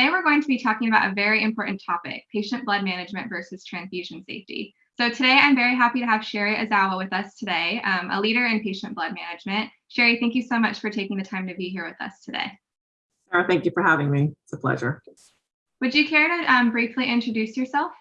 today we're going to be talking about a very important topic, patient blood management versus transfusion safety. So today I'm very happy to have Sherry Ozawa with us today, um, a leader in patient blood management. Sherry, thank you so much for taking the time to be here with us today. Sarah, thank you for having me. It's a pleasure. Would you care to um, briefly introduce yourself?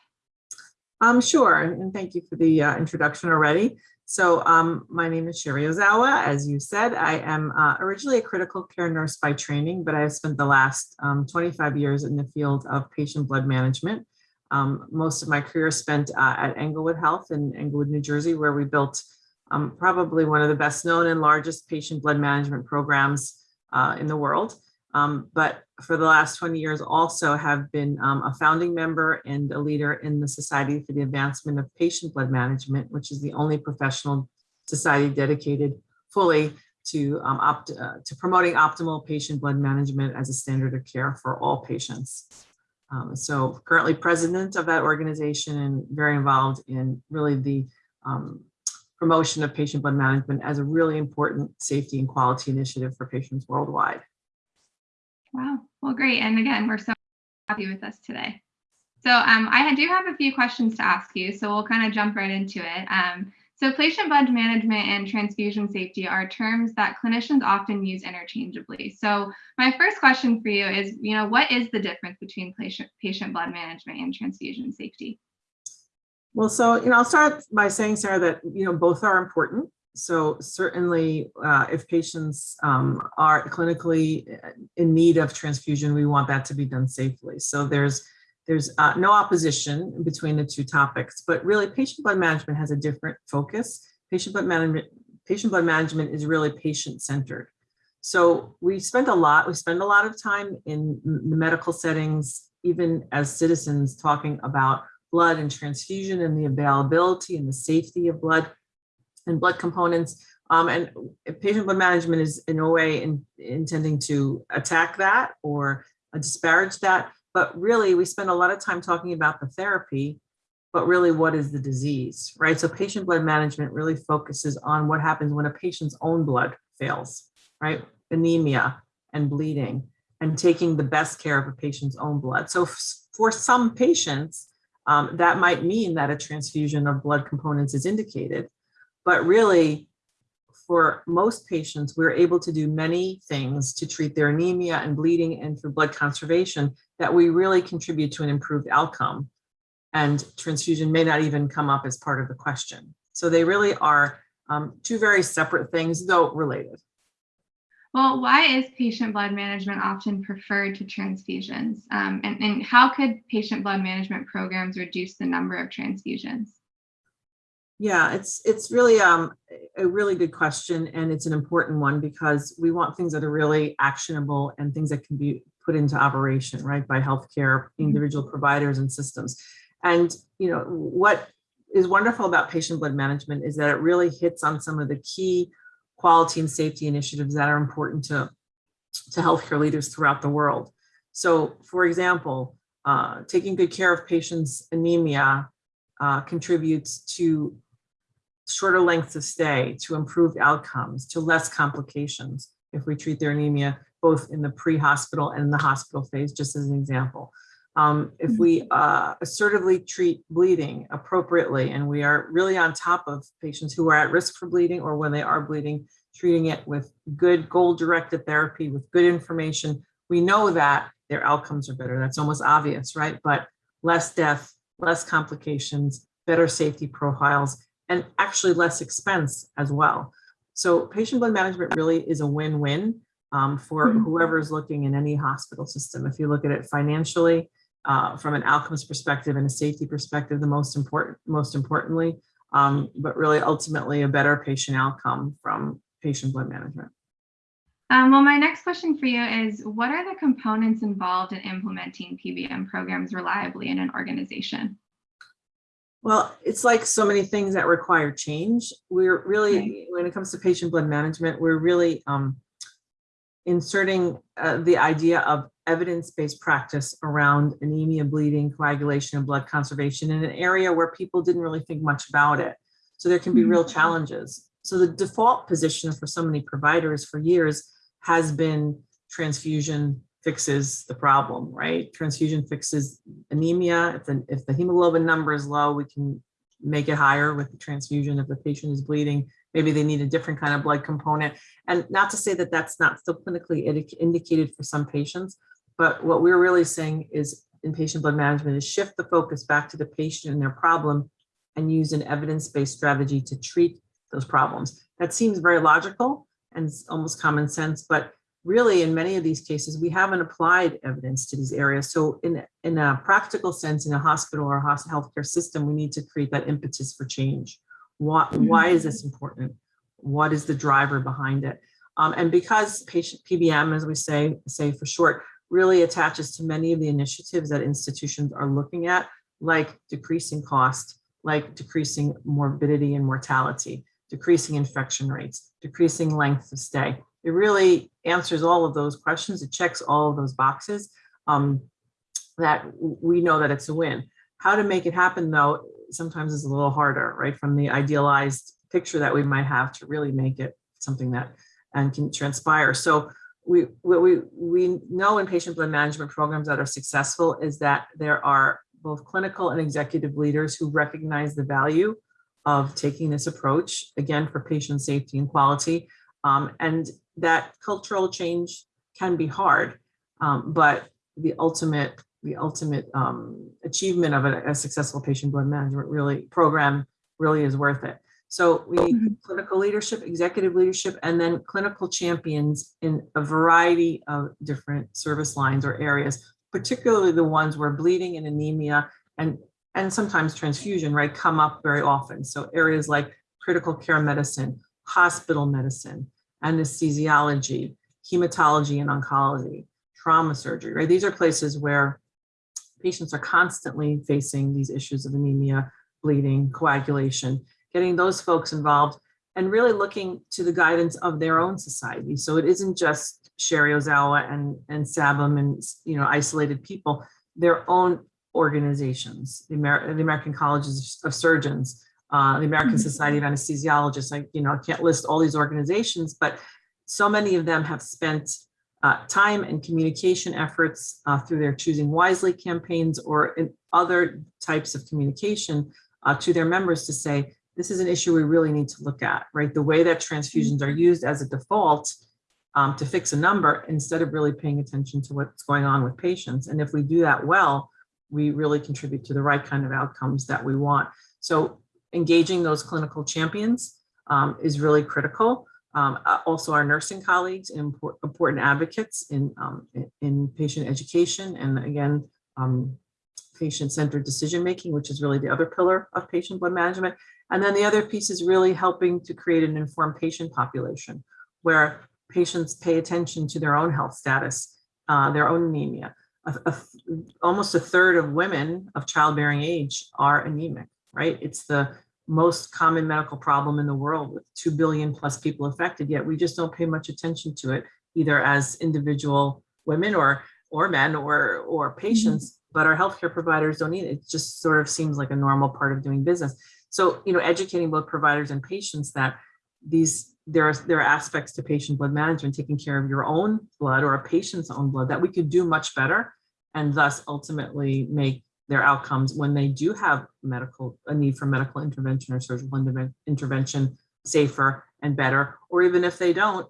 Um, sure, and thank you for the uh, introduction already. So um, my name is Sherry Ozawa. As you said, I am uh, originally a critical care nurse by training, but I have spent the last um, 25 years in the field of patient blood management. Um, most of my career spent uh, at Englewood Health in Englewood, New Jersey, where we built um, probably one of the best known and largest patient blood management programs uh, in the world. Um, but for the last 20 years also have been um, a founding member and a leader in the Society for the Advancement of Patient Blood Management, which is the only professional society dedicated fully to, um, opt, uh, to promoting optimal patient blood management as a standard of care for all patients. Um, so currently president of that organization and very involved in really the um, promotion of patient blood management as a really important safety and quality initiative for patients worldwide. Wow, well, great. And again, we're so happy with us today. So um, I do have a few questions to ask you, so we'll kind of jump right into it. Um, so patient blood management and transfusion safety are terms that clinicians often use interchangeably. So my first question for you is, you know, what is the difference between patient, patient blood management and transfusion safety? Well, so, you know, I'll start by saying, Sarah, that, you know, both are important. So certainly uh, if patients um, are clinically in need of transfusion, we want that to be done safely. So there's there's uh, no opposition between the two topics, but really patient blood management has a different focus. Patient blood management, patient blood management is really patient centered. So we spend a lot, we spend a lot of time in the medical settings, even as citizens talking about blood and transfusion and the availability and the safety of blood and blood components. Um, and patient blood management is in no way in, intending to attack that or disparage that, but really we spend a lot of time talking about the therapy, but really what is the disease, right? So patient blood management really focuses on what happens when a patient's own blood fails, right? Anemia and bleeding and taking the best care of a patient's own blood. So for some patients, um, that might mean that a transfusion of blood components is indicated. But really, for most patients, we're able to do many things to treat their anemia and bleeding and for blood conservation that we really contribute to an improved outcome. And transfusion may not even come up as part of the question. So they really are um, two very separate things, though related. Well, why is patient blood management often preferred to transfusions? Um, and, and how could patient blood management programs reduce the number of transfusions? Yeah, it's it's really um, a really good question, and it's an important one because we want things that are really actionable and things that can be put into operation, right, by healthcare mm-hmm. individual providers and systems. And you know what is wonderful about patient blood management is that it really hits on some of the key quality and safety initiatives that are important to to healthcare leaders throughout the world. So, for example, uh, taking good care of patients' anemia uh, contributes to shorter lengths of stay, to improved outcomes, to less complications if we treat their anemia both in the pre-hospital and the hospital phase, just as an example. Um, if we mm-hmm. uh, assertively treat bleeding appropriately and we are really on top of patients who are at risk for bleeding or when they are bleeding, treating it with good goal-directed therapy with good information, we know that their outcomes are better. That's almost obvious, right? But less death, less complications, better safety profiles, and actually less expense as well. So patient blood management really is a win-win um, for mm -hmm. whoever is looking in any hospital system. If you look at it financially, uh, from an outcomes perspective and a safety perspective, the most important, most importantly, um, but really ultimately a better patient outcome from patient blood management. Um, well, my next question for you is, what are the components involved in implementing PBM programs reliably in an organization? Well, it's like so many things that require change. We're really, when it comes to patient blood management, we're really um, inserting uh, the idea of evidence-based practice around anemia, bleeding, coagulation, and blood conservation in an area where people didn't really think much about it. So there can be real mm-hmm. challenges. So the default position for so many providers for years has been transfusion fixes the problem, right? Transfusion fixes anemia. If the, if the hemoglobin number is low, we can make it higher with the transfusion. If the patient is bleeding, maybe they need a different kind of blood component. And not to say that that's not still clinically indicated for some patients, but what we're really saying is in patient blood management is shift the focus back to the patient and their problem and use an evidence-based strategy to treat those problems. That seems very logical and almost common sense, but really in many of these cases, we haven't applied evidence to these areas. So in, in a practical sense, in a hospital or a healthcare system, we need to create that impetus for change. Why, why is this important? What is the driver behind it? Um, and because patient PBM, as we say, say for short, really attaches to many of the initiatives that institutions are looking at, like decreasing cost, like decreasing morbidity and mortality, decreasing infection rates, decreasing length of stay. It really answers all of those questions. It checks all of those boxes um, that we know that it's a win. How to make it happen, though, sometimes is a little harder, right? From the idealized picture that we might have to really make it something that and can transpire. So we what we we know in patient blood management programs that are successful is that there are both clinical and executive leaders who recognize the value of taking this approach again for patient safety and quality um, and that cultural change can be hard um, but the ultimate the ultimate um, achievement of a, a successful patient blood management really program really is worth it so we need Mhm. clinical leadership, executive leadership, and then clinical champions in a variety of different service lines or areas, particularly the ones where bleeding and anemia and, and sometimes transfusion, right, come up very often. So areas like critical care medicine, hospital medicine, anesthesiology, hematology and oncology, trauma surgery, right? These are places where patients are constantly facing these issues of anemia, bleeding, coagulation, getting those folks involved and really looking to the guidance of their own society. So it isn't just Sherry Ozawa and, and SABM and, you know, isolated people, their own organizations, the, Amer- the American Colleges of Surgeons, uh, the American Mhm. Society of Anesthesiologists. I, you know, I can't list all these organizations, but so many of them have spent uh, time and communication efforts uh, through their Choosing Wisely campaigns or in other types of communication uh, to their members to say, this is an issue we really need to look at, right? The way that transfusions are used as a default um, to fix a number instead of really paying attention to what's going on with patients. And if we do that well, we really contribute to the right kind of outcomes that we want. So engaging those clinical champions um, is really critical. Um, uh, also our nursing colleagues, import, important advocates in, um, in, in patient education. And again, um, patient-centered decision-making, which is really the other pillar of patient blood management. And then the other piece is really helping to create an informed patient population where patients pay attention to their own health status, uh, their own anemia. A- a almost a third of women of childbearing age are anemic, right? It's the most common medical problem in the world with 2 billion plus people affected, yet we just don't pay much attention to it, either as individual women or or men or or mm-hmm. patients, but our healthcare providers don't need it. It just sort of seems like a normal part of doing business. So, you know, educating both providers and patients that these there are there are aspects to patient blood management, taking care of your own blood or a patient's own blood that we could do much better, and thus ultimately make their outcomes when they do have medical a need for medical intervention or surgical interven- intervention safer and better, or even if they don't,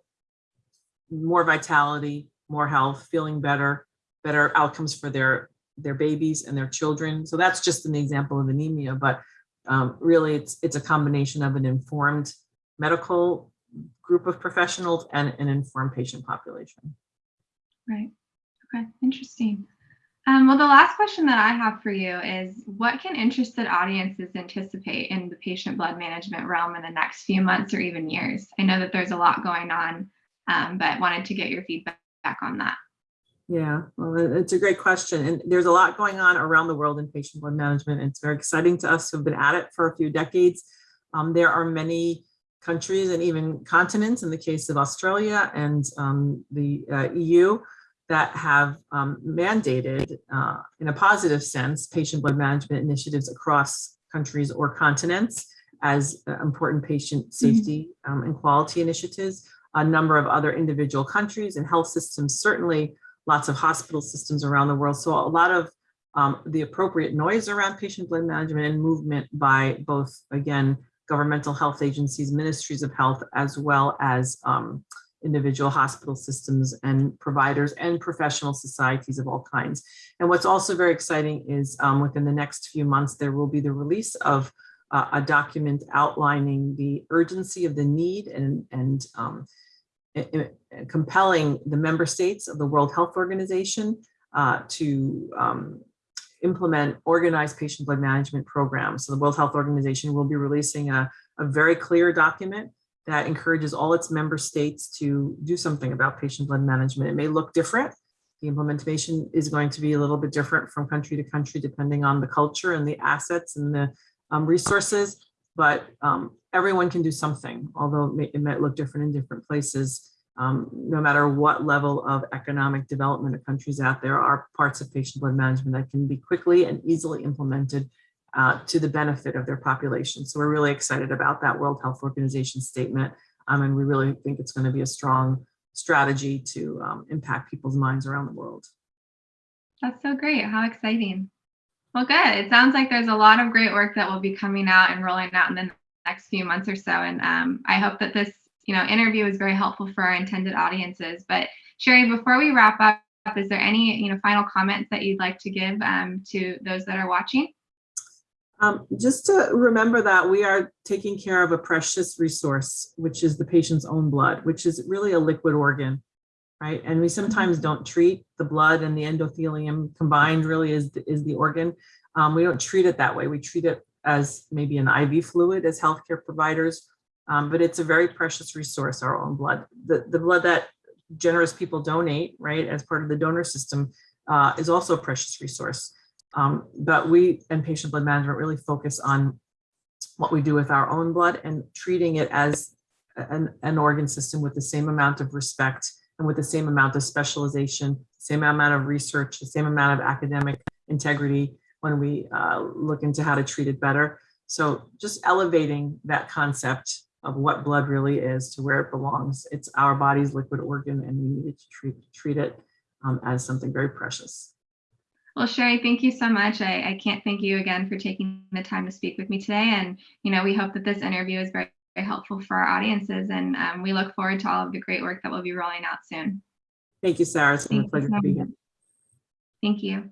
more vitality, more health, feeling better, better outcomes for their their babies and their children. So that's just an example of anemia, but um, really it's it's a combination of an informed medical group of professionals and an informed patient population. Right. Okay. Interesting. Um, well, the last question that I have for you is what can interested audiences anticipate in the patient blood management realm in the next few months or even years? I know that there's a lot going on, um, but wanted to get your feedback on that. Yeah, well, it's a great question. And there's a lot going on around the world in patient blood management. It's very exciting to us who've been at it for a few decades. Um, there are many countries and even continents, in the case of Australia and um, the uh, EU, that have um, mandated, uh, in a positive sense, patient blood management initiatives across countries or continents as uh, important patient safety um, and quality initiatives. A number of other individual countries and health systems certainly lots of hospital systems around the world. So a lot of um, the appropriate noise around patient blood management and movement by both, again, governmental health agencies, ministries of health, as well as um, individual hospital systems and providers and professional societies of all kinds. And what's also very exciting is um, within the next few months, there will be the release of uh, a document outlining the urgency of the need and, and um, compelling the member states of the World Health Organization uh, to um, implement organized patient blood management programs. So the World Health Organization will be releasing a, a very clear document that encourages all its member states to do something about patient blood management. It may look different. The implementation is going to be a little bit different from country to country, depending on the culture and the assets and the um, resources, but um, everyone can do something, although it may- it might look different in different places. Um, no matter what level of economic development a country's at, there are parts of patient blood management that can be quickly and easily implemented uh, to the benefit of their population. So we're really excited about that World Health Organization statement. Um, and we really think it's going to be a strong strategy to um, impact people's minds around the world. That's so great. How exciting. Well, good. It sounds like there's a lot of great work that will be coming out and rolling out in the next few months or so. And um, I hope that this, you know, interview is very helpful for our intended audiences. But Sherry, before we wrap up, is there any, you know, final comments that you'd like to give um, to those that are watching? Um, just to remember that we are taking care of a precious resource, which is the patient's own blood, which is really a liquid organ, right? And we sometimes don't treat the blood and the endothelium combined really is, is the organ. Um, we don't treat it that way. We treat it as maybe an IV fluid as healthcare providers, um, but it's a very precious resource, our own blood. The, the blood that generous people donate, right, as part of the donor system uh, is also a precious resource. Um, but we and patient blood management really focus on what we do with our own blood and treating it as an, an organ system with the same amount of respect and with the same amount of specialization, same amount of research, the same amount of academic integrity when we uh, look into how to treat it better. So just elevating that concept of what blood really is to where it belongs. It's our body's liquid organ and we need to treat, treat it um, as something very precious. Well, Sherry, thank you so much. I, I can't thank you again for taking the time to speak with me today. And, you know, we hope that this interview is very, very helpful for our audiences. And um, we look forward to all of the great work that we'll be rolling out soon. Thank you, Sarah. It's been a Thank you pleasure to be here. Thank you.